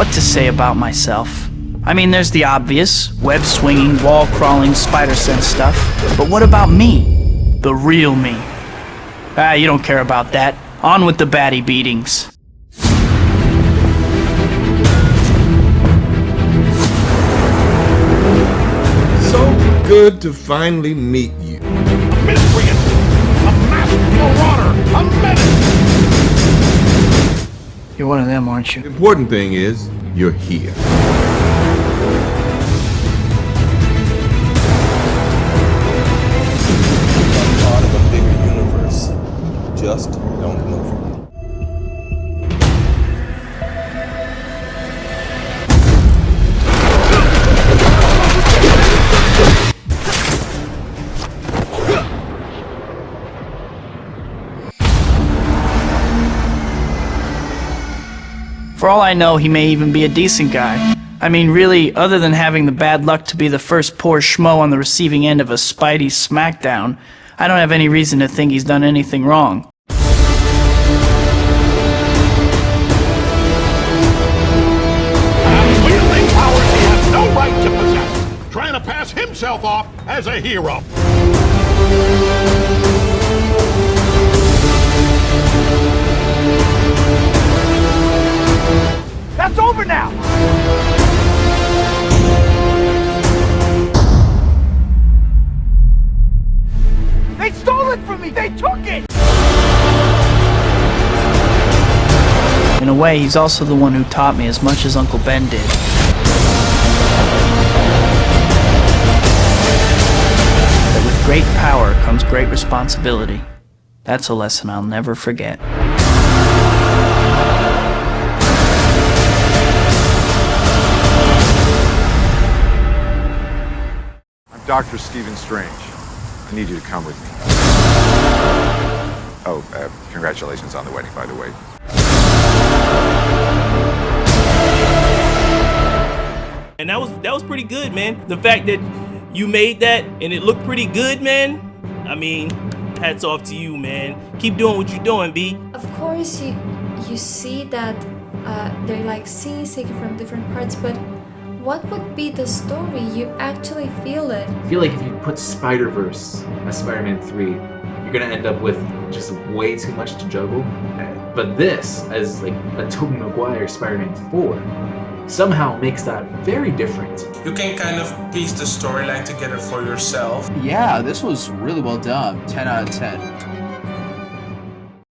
What to say about myself? I mean, there's the obvious, web-swinging, wall-crawling, spider-sense stuff. But what about me? The real me. Ah, you don't care about that. On with the baddie beatings. So good to finally meet you. One of them, aren't you? The important thing is, you're here. I'm part of a bigger universe. Just don't move. For all I know, he may even be a decent guy. I mean, really, other than having the bad luck to be the first poor schmo on the receiving end of a Spidey smackdown, I don't have any reason to think he's done anything wrong. Himself off as a hero. Stole it from me! They took it! In a way, he's also the one who taught me as much as Uncle Ben did. That with great power comes great responsibility. That's a lesson I'll never forget. I'm Dr. Stephen Strange. I need you to come with me. Oh, uh, congratulations on the wedding, by the way. And that was that was pretty good, man. The fact that you made that and it looked pretty good, man. I mean, hats off to you, man. Keep doing what you're doing, B. Of course, you you see that uh, they're like scenes taken from different parts, but what would be the story? You actually feel it. I feel like if you put Spider Verse as Spider Man 3, you're gonna end up with just way too much to juggle. But this, as like a Tobey Maguire Spider Man 4, somehow makes that very different. You can kind of piece the storyline together for yourself. Yeah, this was really well done. 10 out of 10.